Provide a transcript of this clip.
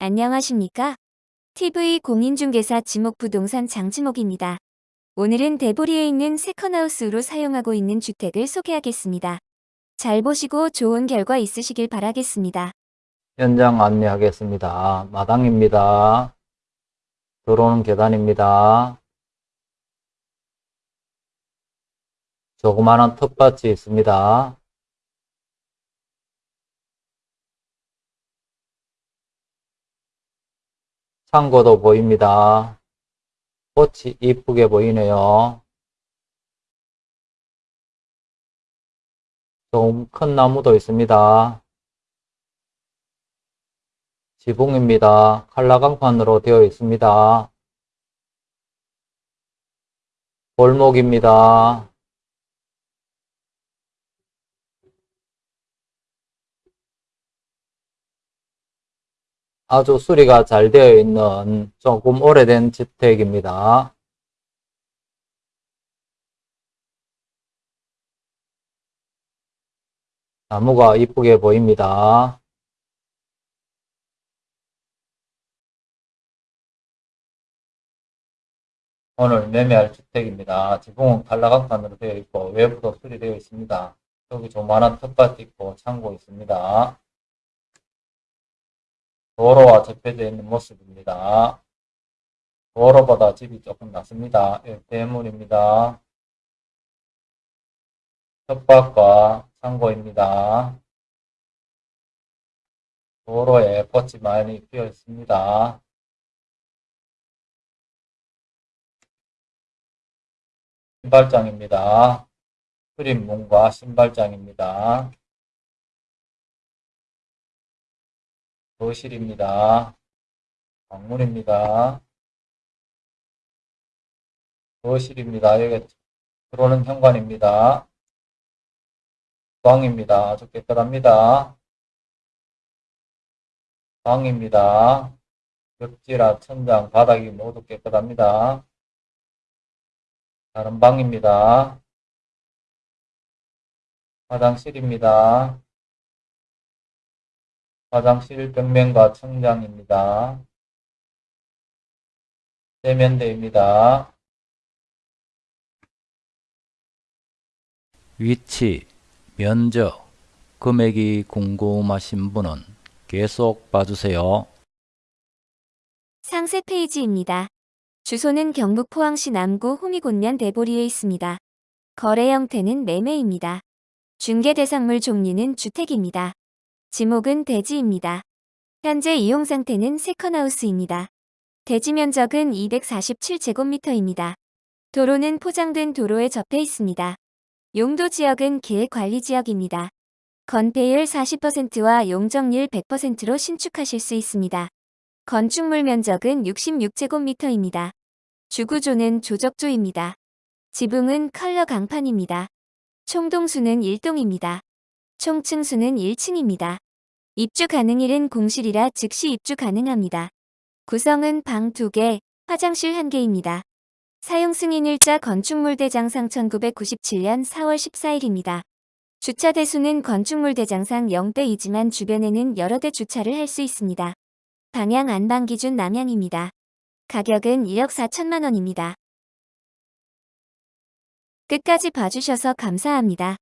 안녕하십니까? TV 공인중개사 지목부동산 장지목입니다. 오늘은 대보리에 있는 세컨하우스로 사용하고 있는 주택을 소개하겠습니다. 잘 보시고 좋은 결과 있으시길 바라겠습니다. 현장 안내하겠습니다. 마당입니다. 들어오는 계단입니다. 조그마한 텃밭이 있습니다. 창고도 보입니다. 꽃이 이쁘게 보이네요. 좀 큰 나무도 있습니다. 지붕입니다. 칼라강판으로 되어 있습니다. 골목입니다. 아주 수리가 잘 되어 있는 조금 오래된 주택입니다. 나무가 이쁘게 보입니다. 오늘 매매할 주택입니다. 지붕은 칼라강판으로 되어 있고 외부도 수리되어 있습니다. 여기 조만한 텃밭 있고 창고 있습니다. 도로와 접해져 있는 모습입니다. 도로보다 집이 조금 낮습니다. 예, 대문입니다. 텃밭과 창고입니다. 도로에 꽃이 많이 피어 있습니다. 신발장입니다. 수립문과 신발장입니다. 거실입니다. 방문입니다. 거실입니다. 여기 들어오는 현관입니다. 방입니다. 아주 깨끗합니다. 방입니다. 벽지라 천장, 바닥이 모두 깨끗합니다. 다른 방입니다. 화장실입니다. 화장실 벽면과 천장입니다. 세면대입니다. 위치, 면적, 금액이 궁금하신 분은 계속 봐주세요. 상세 페이지입니다. 주소는 경북 포항시 남구 호미곤면 대보리에 있습니다. 거래 형태는 매매입니다. 중개 대상물 종류는 주택입니다. 지목은 대지입니다. 현재 이용 상태는 세컨하우스입니다. 대지 면적은 247제곱미터입니다. 도로는 포장된 도로에 접해 있습니다. 용도 지역은 계획관리지역입니다. 건폐율 40%와 용적률 100%로 신축하실 수 있습니다. 건축물 면적은 66제곱미터입니다. 주구조는 조적조입니다. 지붕은 컬러 강판입니다. 총동수는 1동입니다. 총 층수는 1층입니다. 입주 가능일은 공실이라 즉시 입주 가능합니다. 구성은 방 2개, 화장실 1개입니다. 사용 승인일자 건축물 대장상 1997년 4월 14일입니다. 주차 대수는 건축물 대장상 0대이지만 주변에는 여러 대 주차를 할 수 있습니다. 방향 안방 기준 남향입니다. 가격은 1억 4천만 원입니다. 끝까지 봐주셔서 감사합니다.